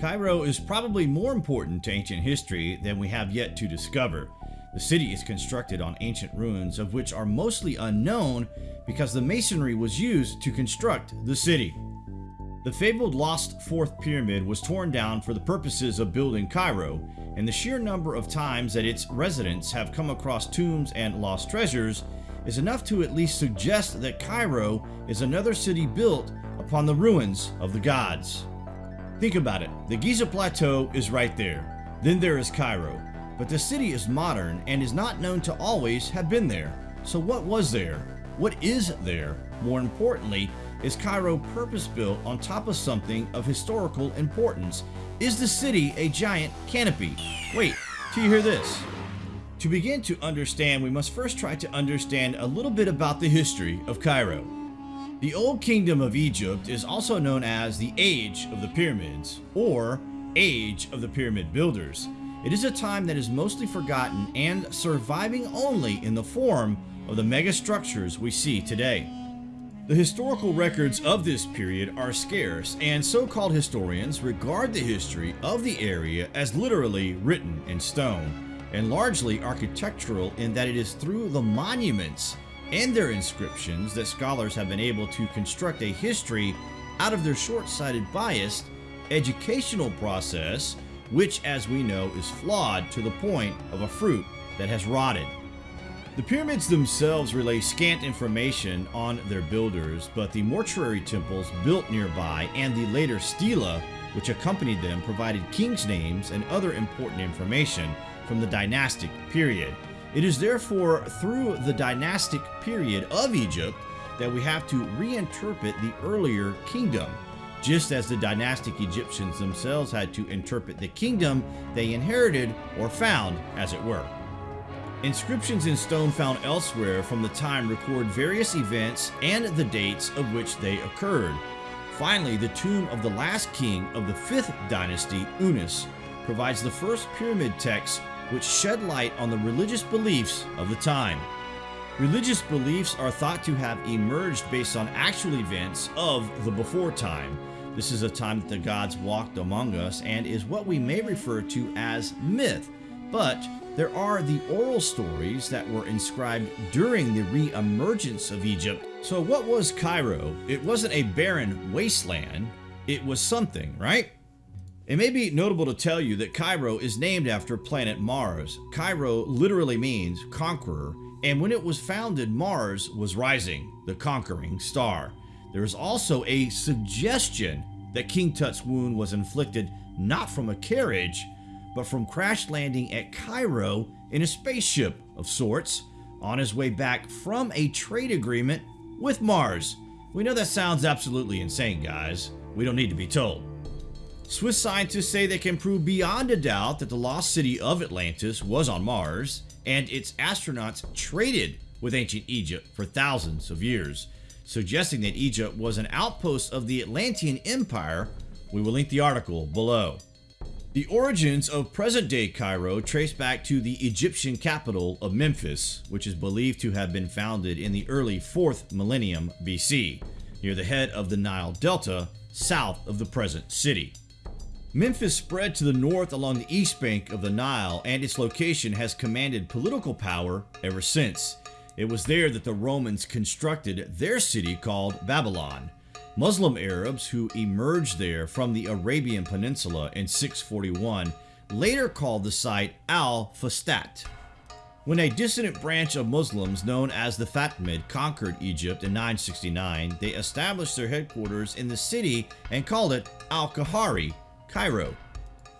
Cairo is probably more important to ancient history than we have yet to discover. The city is constructed on ancient ruins of which are mostly unknown because the masonry was used to construct the city. The fabled lost fourth pyramid was torn down for the purposes of building Cairo, and the sheer number of times that its residents have come across tombs and lost treasures is enough to at least suggest that Cairo is another city built upon the ruins of the gods. Think about it, the Giza Plateau is right there. Then there is Cairo, but the city is modern and is not known to always have been there. So what was there? What is there? More importantly, is Cairo purpose-built on top of something of historical importance? Is the city a giant canopy? Wait, till you hear this. To begin to understand, we must first try to understand a little bit about the history of Cairo. The Old Kingdom of Egypt is also known as the Age of the Pyramids, or Age of the Pyramid Builders. It is a time that is mostly forgotten and surviving only in the form of the mega structures we see today. The historical records of this period are scarce, and so-called historians regard the history of the area as literally written in stone, and largely architectural in that it is through the monuments and their inscriptions that scholars have been able to construct a history out of their short-sighted biased educational process, which as we know is flawed to the point of a fruit that has rotted. The pyramids themselves relay scant information on their builders, but the mortuary temples built nearby and the later stela which accompanied them provided kings' names and other important information from the dynastic period. It is therefore through the dynastic period of Egypt that we have to reinterpret the earlier kingdom, just as the dynastic Egyptians themselves had to interpret the kingdom they inherited or found, as it were. Inscriptions in stone found elsewhere from the time record various events and the dates of which they occurred. Finally, the tomb of the last king of the 5th dynasty, Unas, provides the first pyramid text which shed light on the religious beliefs of the time. Religious beliefs are thought to have emerged based on actual events of the before time. This is a time that the gods walked among us and is what we may refer to as myth, but there are the oral stories that were inscribed during the re-emergence of Egypt. So what was Cairo? It wasn't a barren wasteland, it was something, right? It may be notable to tell you that Cairo is named after planet Mars. Cairo literally means conqueror, and when it was founded, Mars was rising, the conquering star. There is also a suggestion that King Tut's wound was inflicted not from a carriage, but from crash landing at Cairo in a spaceship of sorts on his way back from a trade agreement with Mars. We know that sounds absolutely insane, guys. We don't need to be told. Swiss scientists say they can prove beyond a doubt that the lost city of Atlantis was on Mars, and its astronauts traded with ancient Egypt for thousands of years, suggesting that Egypt was an outpost of the Atlantean Empire. We will link the article below. The origins of present-day Cairo trace back to the Egyptian capital of Memphis, which is believed to have been founded in the early 4th millennium BC, near the head of the Nile Delta, south of the present city. Memphis spread to the north along the east bank of the Nile, and its location has commanded political power ever since. It was there that the Romans constructed their city called Babylon, Muslim Arabs who emerged there from the Arabian Peninsula in 641 later called the site Al-Fustat. When a dissident branch of Muslims known as the Fatimid conquered Egypt in 969, they established their headquarters in the city and called it Al-Qahira, Cairo.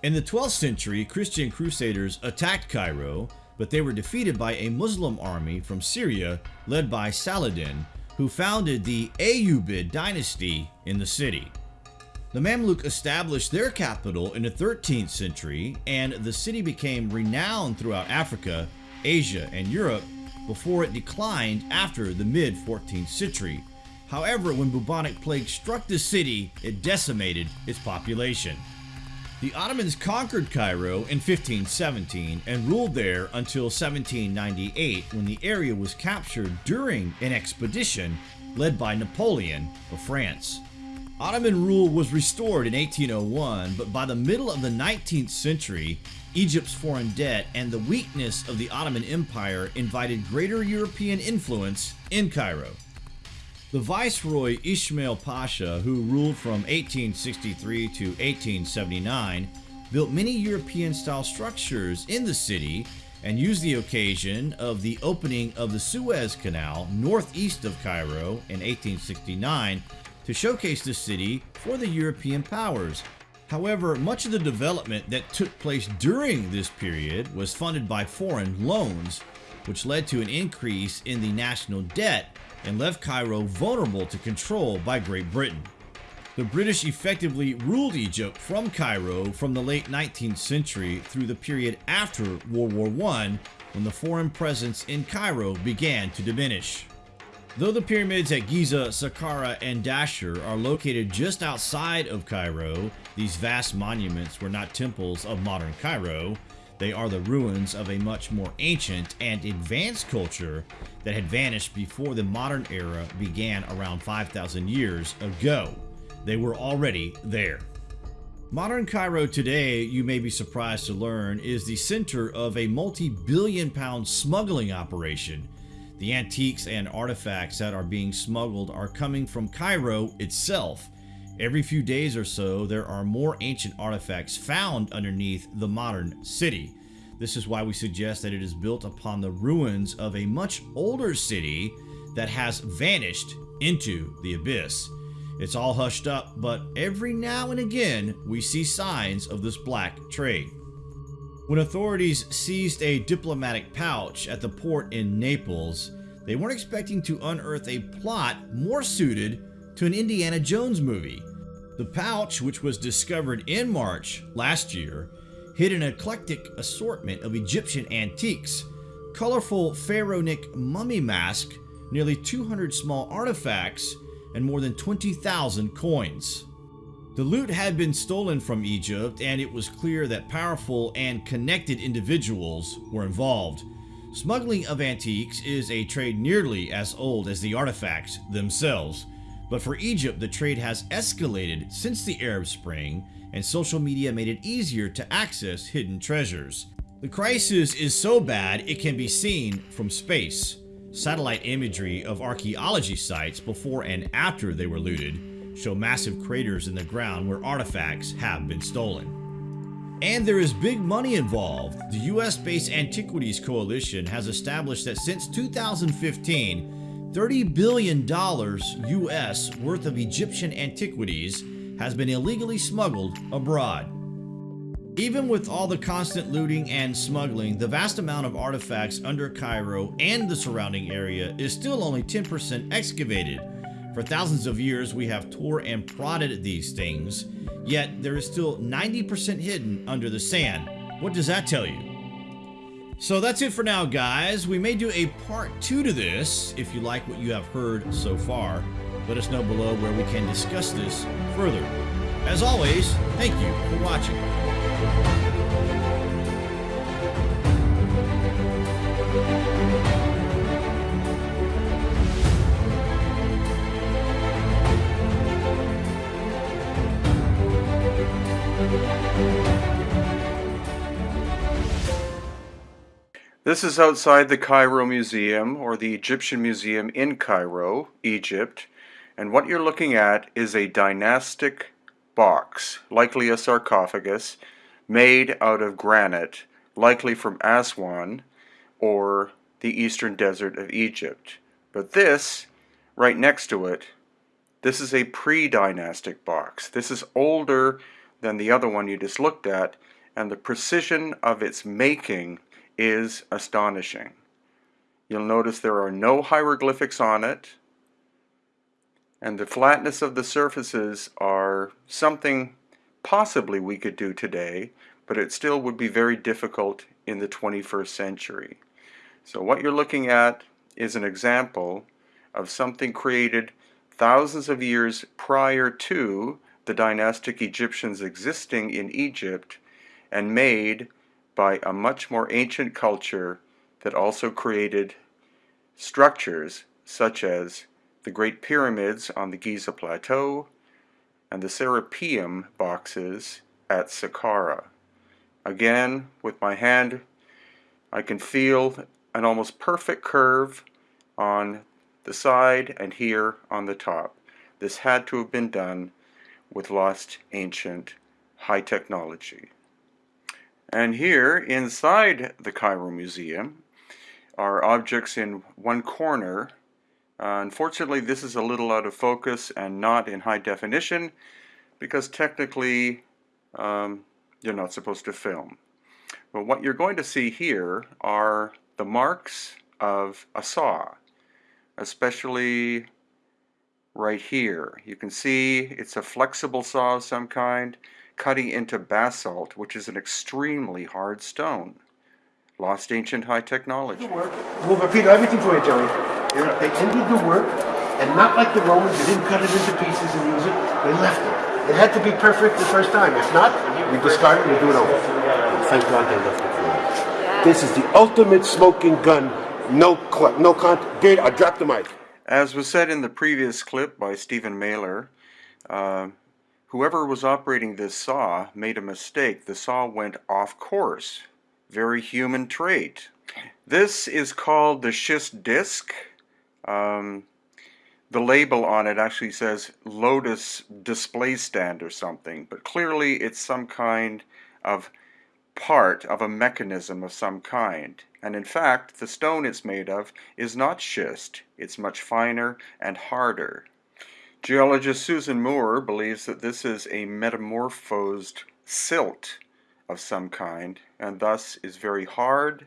In the 12th century, Christian crusaders attacked Cairo, but they were defeated by a Muslim army from Syria led by Saladin, who founded the Ayyubid dynasty in the city. The Mamluk established their capital in the 13th century, and the city became renowned throughout Africa, Asia, and Europe before it declined after the mid-14th century. However, when bubonic plague struck the city, it decimated its population. The Ottomans conquered Cairo in 1517 and ruled there until 1798 when the area was captured during an expedition led by Napoleon of France. Ottoman rule was restored in 1801, but by the middle of the 19th century, Egypt's foreign debt and the weakness of the Ottoman Empire invited greater European influence in Cairo. The Viceroy Ismail Pasha, who ruled from 1863 to 1879, built many European style structures in the city and used the occasion of the opening of the Suez Canal northeast of Cairo in 1869 to showcase the city for the European powers. However, much of the development that took place during this period was funded by foreign loans, which led to an increase in the national debt and left Cairo vulnerable to control by Great Britain. The British effectively ruled Egypt from Cairo from the late 19th century through the period after World War I when the foreign presence in Cairo began to diminish. Though the pyramids at Giza, Saqqara, and Dashur are located just outside of Cairo, these vast monuments were not temples of modern Cairo. They are the ruins of a much more ancient and advanced culture that had vanished before the modern era began around 5,000 years ago. They were already there. Modern Cairo today, you may be surprised to learn, is the center of a multi-billion pound smuggling operation the antiques and artifacts that are being smuggled are coming from Cairo itself. Every few days or so, there are more ancient artifacts found underneath the modern city. This is why we suggest that it is built upon the ruins of a much older city that has vanished into the abyss. It's all hushed up, but every now and again we see signs of this black trade. When authorities seized a diplomatic pouch at the port in Naples, they weren't expecting to unearth a plot more suited to an Indiana Jones movie. The pouch, which was discovered in March last year, hid an eclectic assortment of Egyptian antiques, colorful pharaonic mummy mask, nearly 200 small artifacts, and more than 20,000 coins. The loot had been stolen from Egypt, and it was clear that powerful and connected individuals were involved. Smuggling of antiques is a trade nearly as old as the artifacts themselves, but for Egypt the trade has escalated since the Arab Spring, and social media made it easier to access hidden treasures. The crisis is so bad it can be seen from space. Satellite imagery of archaeology sites before and after they were looted show massive craters in the ground where artifacts have been stolen. And there is big money involved. The US-based Antiquities Coalition has established that since 2015, $30 billion US worth of Egyptian antiquities has been illegally smuggled abroad. Even with all the constant looting and smuggling, the vast amount of artifacts under Cairo and the surrounding area is still only 10% excavated, for thousands of years, we have tore and prodded these things, yet there is still 90% hidden under the sand. What does that tell you? So that's it for now, guys. We may do a part two to this if you like what you have heard so far. Let us know below where we can discuss this further. As always, thank you for watching. This is outside the Cairo Museum, or the Egyptian Museum in Cairo, Egypt, and what you're looking at is a dynastic box, likely a sarcophagus, made out of granite, likely from Aswan, or the eastern desert of Egypt. But this, right next to it, this is a pre-dynastic box. This is older than the other one you just looked at, and the precision of its making is astonishing. You'll notice there are no hieroglyphics on it, and the flatness of the surfaces are something possibly we could do today, but it still would be very difficult in the 21st century. So what you're looking at is an example of something created thousands of years prior to the dynastic Egyptians existing in Egypt and made by a much more ancient culture that also created structures such as the Great Pyramids on the Giza Plateau, and the Serapeum boxes at Saqqara. Again, with my hand, I can feel an almost perfect curve on the side and here on the top. This had to have been done with lost ancient high technology. And here inside the Cairo Museum are objects in one corner. Uh, unfortunately this is a little out of focus and not in high definition because technically um, you're not supposed to film. But what you're going to see here are the marks of a saw, especially right here. You can see it's a flexible saw of some kind cutting into basalt, which is an extremely hard stone. Lost ancient high technology. We'll repeat everything for you, Jerry. They ended the work, and not like the Romans, they didn't cut it into pieces and use it, they left it. It had to be perfect the first time. If not, we discard it and do it over. Thank God they left it for us. This is the ultimate smoking gun. No, no con. Beard, I dropped the mic. As was said in the previous clip by Stephen Mehler, uh, whoever was operating this saw made a mistake. The saw went off course. Very human trait. This is called the schist disc. Um, the label on it actually says Lotus display stand or something, but clearly it's some kind of part of a mechanism of some kind. And in fact, the stone it's made of is not schist, it's much finer and harder. Geologist Susan Moore believes that this is a metamorphosed silt of some kind, and thus is very hard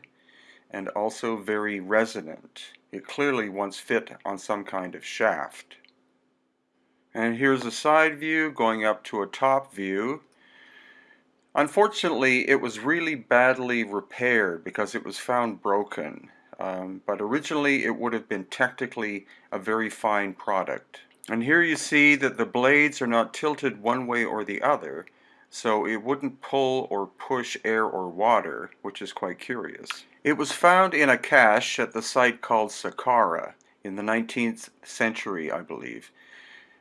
and also very resonant. It clearly once fit on some kind of shaft. And here's a side view going up to a top view Unfortunately, it was really badly repaired because it was found broken. Um, but originally it would have been technically a very fine product. And here you see that the blades are not tilted one way or the other, so it wouldn't pull or push air or water, which is quite curious. It was found in a cache at the site called Saqqara in the 19th century, I believe.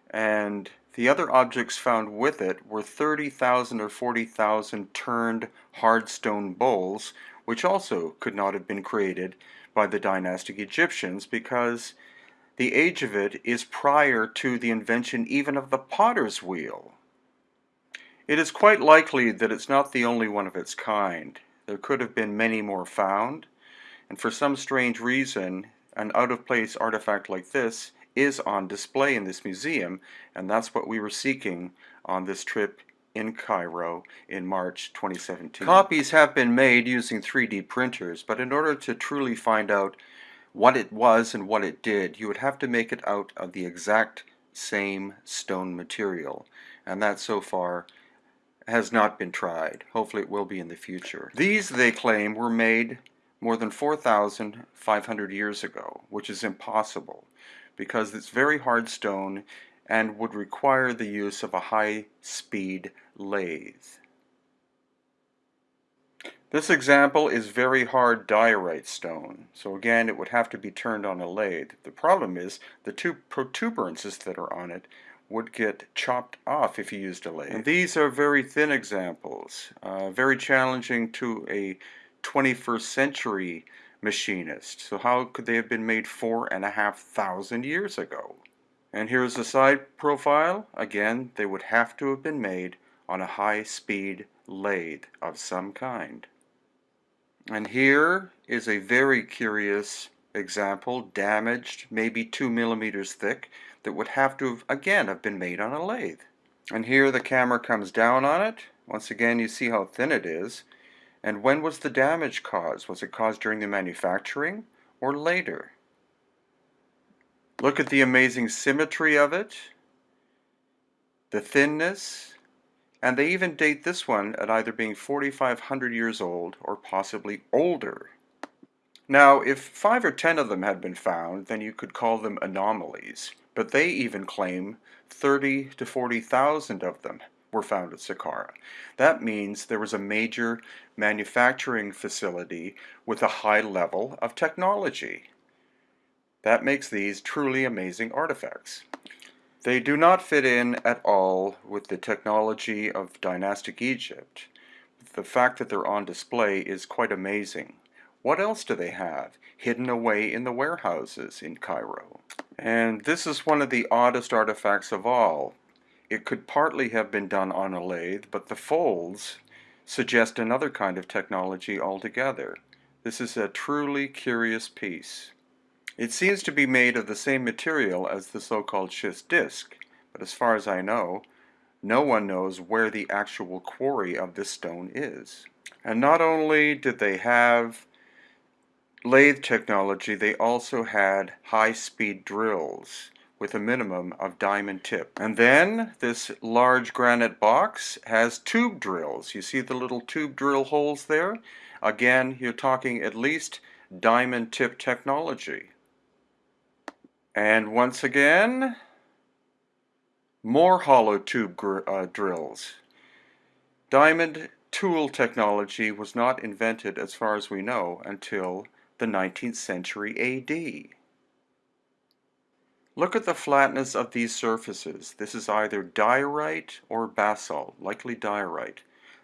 And the other objects found with it were 30,000 or 40,000 turned hard stone bowls, which also could not have been created by the dynastic Egyptians because the age of it is prior to the invention even of the potter's wheel. It is quite likely that it's not the only one of its kind. There could have been many more found, and for some strange reason, an out-of-place artifact like this is on display in this museum, and that's what we were seeking on this trip in Cairo in March 2017. Copies have been made using 3D printers, but in order to truly find out what it was and what it did, you would have to make it out of the exact same stone material, and that so far has not been tried. Hopefully it will be in the future. These, they claim, were made more than 4,500 years ago, which is impossible because it's very hard stone and would require the use of a high-speed lathe. This example is very hard diorite stone, so again it would have to be turned on a lathe. The problem is the two protuberances that are on it would get chopped off if you used a lathe. And these are very thin examples, uh, very challenging to a 21st century machinist. So how could they have been made four and a half thousand years ago? And here's the side profile. Again, they would have to have been made on a high-speed lathe of some kind. And here is a very curious example, damaged, maybe two millimeters thick, that would have to have, again, have been made on a lathe. And here the camera comes down on it. Once again, you see how thin it is. And when was the damage caused? Was it caused during the manufacturing or later? Look at the amazing symmetry of it, the thinness, and they even date this one at either being 4,500 years old or possibly older. Now, if five or ten of them had been found, then you could call them anomalies, but they even claim 30 to 40,000 of them were found at Saqqara. That means there was a major manufacturing facility with a high level of technology. That makes these truly amazing artifacts. They do not fit in at all with the technology of dynastic Egypt. The fact that they're on display is quite amazing. What else do they have hidden away in the warehouses in Cairo? And this is one of the oddest artifacts of all. It could partly have been done on a lathe, but the folds suggest another kind of technology altogether. This is a truly curious piece. It seems to be made of the same material as the so-called schist disc, but as far as I know, no one knows where the actual quarry of this stone is. And not only did they have lathe technology, they also had high-speed drills with a minimum of diamond tip. And then this large granite box has tube drills. You see the little tube drill holes there? Again, you're talking at least diamond tip technology. And once again, more hollow tube uh, drills. Diamond tool technology was not invented, as far as we know, until the 19th century AD. Look at the flatness of these surfaces. This is either diorite or basalt, likely diorite.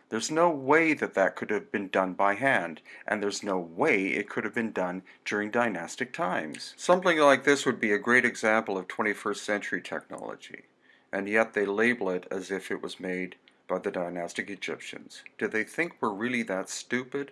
There's no way that that could have been done by hand, and there's no way it could have been done during dynastic times. Something like this would be a great example of 21st century technology, and yet they label it as if it was made by the dynastic Egyptians. Do they think we're really that stupid?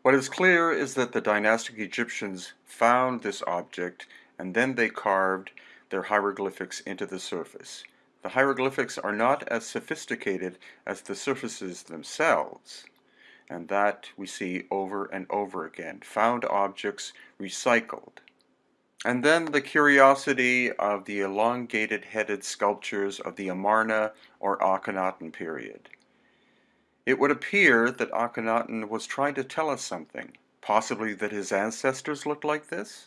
What is clear is that the dynastic Egyptians found this object and then they carved their hieroglyphics into the surface. The hieroglyphics are not as sophisticated as the surfaces themselves, and that we see over and over again, found objects recycled. And then the curiosity of the elongated headed sculptures of the Amarna or Akhenaten period. It would appear that Akhenaten was trying to tell us something, possibly that his ancestors looked like this?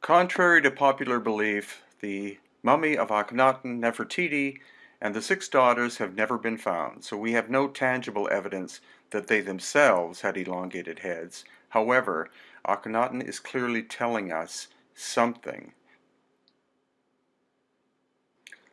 Contrary to popular belief, the mummy of Akhenaten, Nefertiti, and the six daughters have never been found, so we have no tangible evidence that they themselves had elongated heads. However, Akhenaten is clearly telling us something.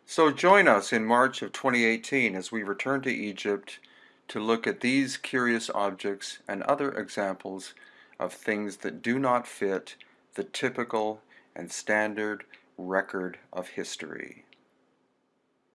So join us in March of 2018 as we return to Egypt to look at these curious objects and other examples of things that do not fit the typical and standard record of history.